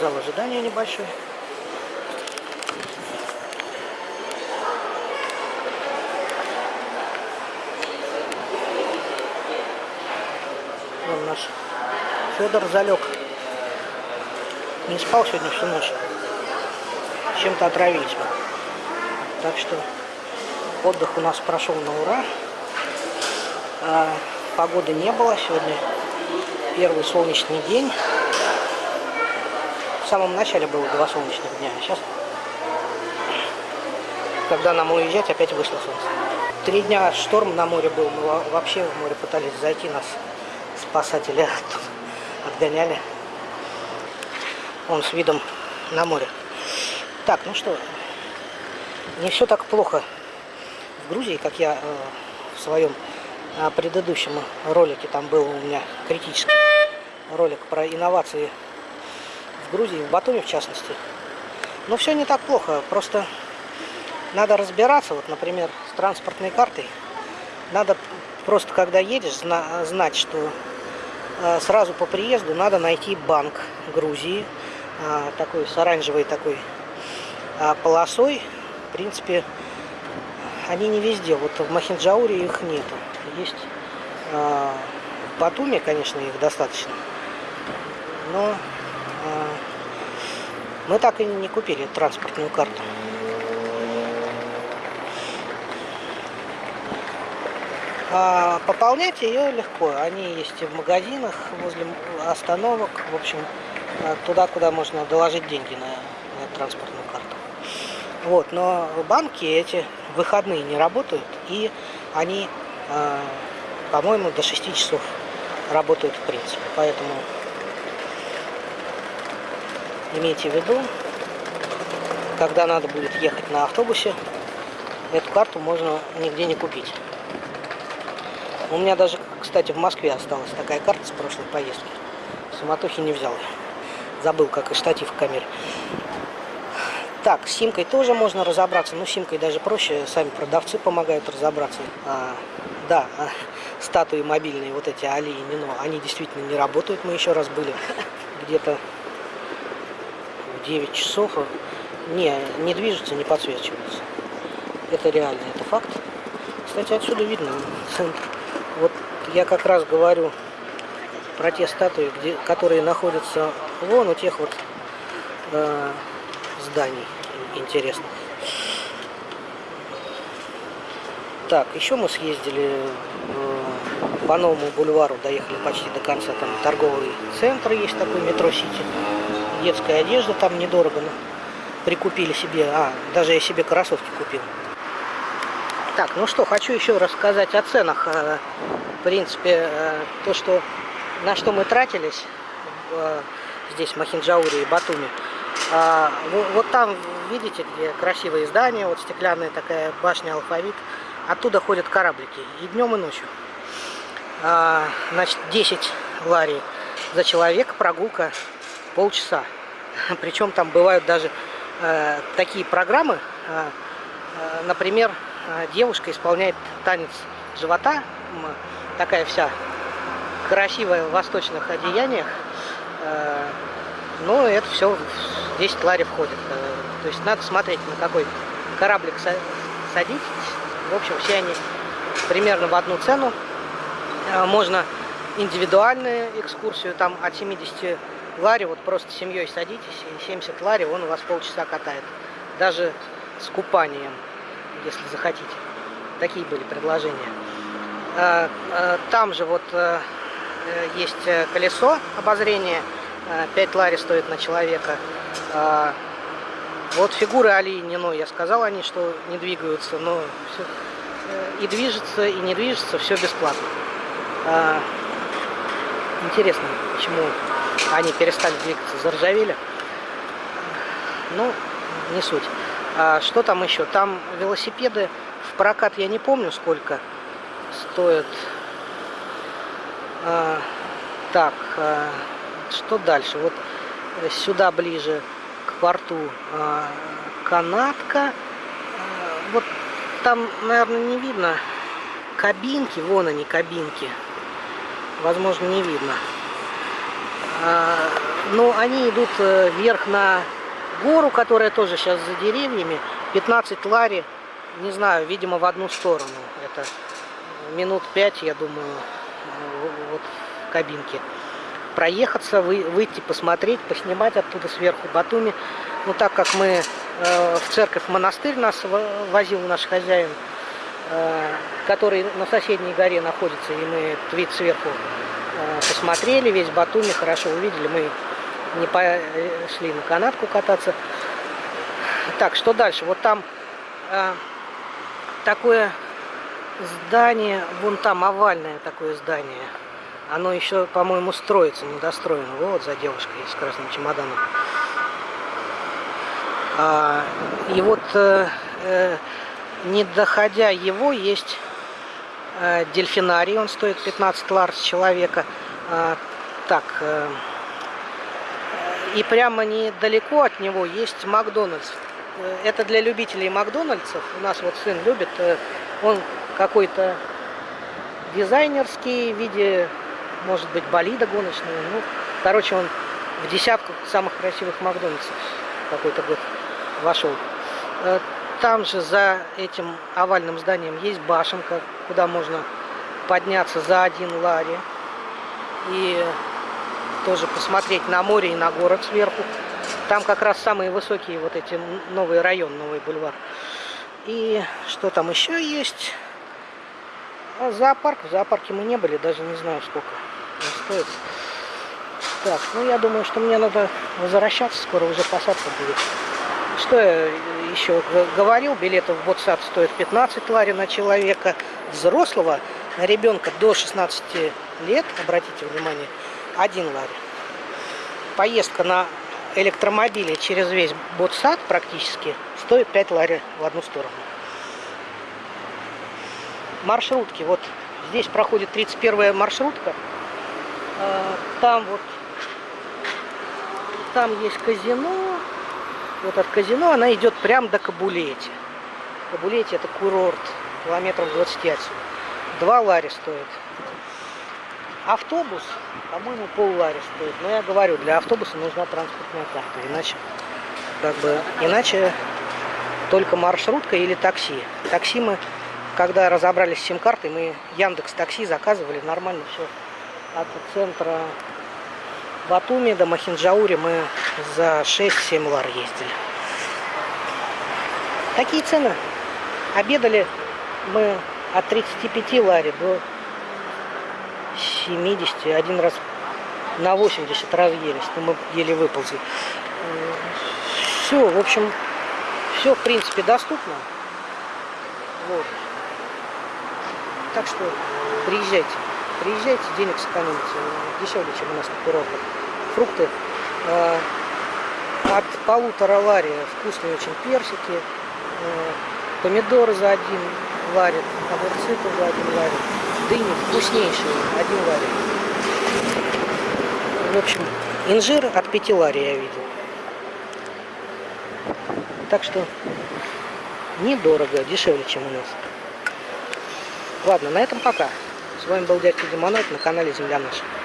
Зал ожидания небольшой. Вон наш Федор залег. Не спал сегодня всю ночь. Чем-то отравились. Так что отдых у нас прошел на ура. А, погоды не было. Сегодня первый солнечный день. В самом начале было два солнечных дня. А сейчас, когда нам уезжать, опять вышло солнце. Три дня шторм на море был. Мы вообще в море пытались зайти. Нас спасатели отгоняли. Он с видом на море. Так, ну что, не все так плохо в Грузии, как я э, в своем э, предыдущем ролике, там был у меня критический ролик про инновации Грузии, в Батуми в частности. Но все не так плохо, просто надо разбираться, вот, например, с транспортной картой. Надо просто, когда едешь, зна знать, что э, сразу по приезду надо найти банк Грузии, э, такой с оранжевой такой э, полосой, в принципе, они не везде. Вот в Махинджауре их нету. Есть э, в Батуме, конечно, их достаточно. Но мы так и не купили транспортную карту. А пополнять ее легко. Они есть и в магазинах, возле остановок. В общем, туда, куда можно доложить деньги на, на транспортную карту. Вот, но банки эти выходные не работают, и они, э, по-моему, до 6 часов работают в принципе. Поэтому имейте в виду, когда надо будет ехать на автобусе, эту карту можно нигде не купить. У меня даже, кстати, в Москве осталась такая карта с прошлой поездки. Суматохи не взял. Забыл, как и штатив в камере. Так, с симкой тоже можно разобраться, но симкой даже проще, сами продавцы помогают разобраться. А, да, а, статуи мобильные, вот эти Али и Нино, они действительно не работают, мы еще раз были где-то 9 часов, не, не движутся, не подсвечиваются. Это реально, это факт. Кстати, отсюда видно, вот я как раз говорю про те статуи, где, которые находятся вон у тех вот э, зданий интересных. Так, еще мы съездили по новому бульвару, доехали почти до конца. Там торговый центр есть такой, метро Сити. Детская одежда там недорого. Но прикупили себе, а, даже я себе кроссовки купил. Так, ну что, хочу еще рассказать о ценах. Э, в принципе, э, то, что на что мы тратились здесь, в Махинджауре и Батуми. Вот там, видите, где красивые здания, вот стеклянная такая башня алфавит. Оттуда ходят кораблики и днем, и ночью. А, значит, 10 лари за человека, прогулка полчаса. Причем там бывают даже э, такие программы, э, э, например, э, девушка исполняет танец живота, такая вся красивая в восточных одеяниях, э, но это все 10 лари входит. Э, то есть надо смотреть, на какой кораблик садитесь. В общем, все они примерно в одну цену. Э, можно индивидуальную экскурсию, там от 70 лари, вот просто семьей садитесь, и 70 лари он у вас полчаса катает. Даже с купанием, если захотите. Такие были предложения. Э, там же вот есть колесо обозрения, 5 лари стоит на человека. А, вот фигуры Али Нино, я сказал они, что не двигаются, но все, э, и движется, и не движется, все бесплатно. А, интересно, почему они перестали двигаться, заржавели. Ну, не суть. А что там еще? Там велосипеды в прокат я не помню сколько стоят. А, так, а, что дальше? Вот сюда ближе к порту а, канатка. А, вот там, наверное, не видно кабинки. Вон они, кабинки. Возможно, не видно. А, Но они идут э, вверх на гору, которая тоже сейчас за деревьями. 15 лари, не знаю, видимо, в одну сторону. Это минут 5, я думаю, вот в кабинке. Проехаться, вы, выйти, посмотреть, поснимать оттуда сверху Батуми. Ну, так как мы э, в церковь, монастырь нас возил наш хозяин, э, который на соседней горе находится, и мы этот сверху э, посмотрели, весь Батуми хорошо увидели. Мы не пошли на канатку кататься. Так, что дальше? Вот там э, такое здание, вон там овальное такое здание. Оно еще, по-моему, строится, недостроено. Вот за девушкой с красным чемоданом. А, и вот, э, э, не доходя его, есть э, дельфинарий. Он стоит 15 ларс человека. А, так, э, и прямо недалеко от него есть Макдональдс. Э, это для любителей Макдональдсов. У нас вот сын любит. Э, он какой-то дизайнерский в виде, может быть, болида гоночного. Ну, короче, он в десятку самых красивых Макдональдсов какой-то год вошел. Там же за этим овальным зданием есть башенка, куда можно подняться за один лари. И тоже посмотреть на море и на город сверху. Там как раз самые высокие вот эти новый район, новый бульвар. И что там еще есть? А зоопарк. В зоопарке мы не были, даже не знаю сколько он стоит. Так, ну я думаю, что мне надо возвращаться, скоро уже посадка будет. Что я еще говорил, билеты в Ботсад стоят 15 лари на человека. Взрослого на ребенка до 16 лет, обратите внимание, 1 лари. Поездка на электромобиле через весь Ботсад практически стоит 5 лари в одну сторону маршрутки. Вот здесь проходит 31 маршрутка. А, там вот, там есть казино. Вот от казино она идет прям до Кабулети. Кабулети это курорт, километров 20 отсюда. Два лари стоит. Автобус, по-моему, пол лари стоит. Но я говорю, для автобуса нужна транспортная карта. Иначе, как бы, иначе только маршрутка или такси. Такси мы когда разобрались с сим-картой, мы Яндекс Такси заказывали, нормально все. От центра Батуми до Махинджаури мы за 6-7 лар ездили. Такие цены. Обедали мы от 35 лари до 70. Один раз на 80 разъелись, но мы еле выползли. Все, в общем, все в принципе доступно. Вот. Так что приезжайте. Приезжайте, денег сэкономите. Дешевле, чем у нас на курортах. Фрукты э, от полутора лари вкусные очень персики. Э, помидоры за один ларит. Огурцы тоже один ларит. Дыни вкуснейшие. Один ларит. В общем, инжир от пяти лари я видел. Так что недорого, дешевле, чем у нас. Ладно, на этом пока. С вами был дядька Демоноид на канале Земля Наша.